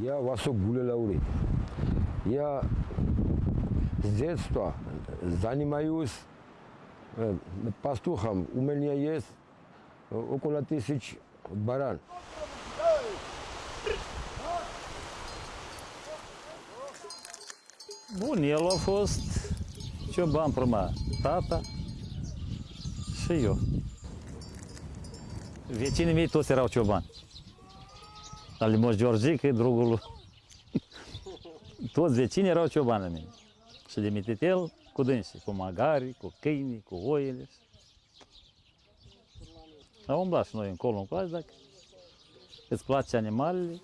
Я Васок Гулелаури. Я с детства занимаюсь э, пастухом. У меня есть э, около тысяч баран. Bun, el a fost cioban prima. Vecinii mei toți erau ciobani. Al lui Moș Georgică, drugul lui. Toți vecinii erau ciobani la mine. Și de mititel cu dânsii, cu magari, cu câini, cu oile. Am umblat și noi încolo încoace, dacă îți place animalele,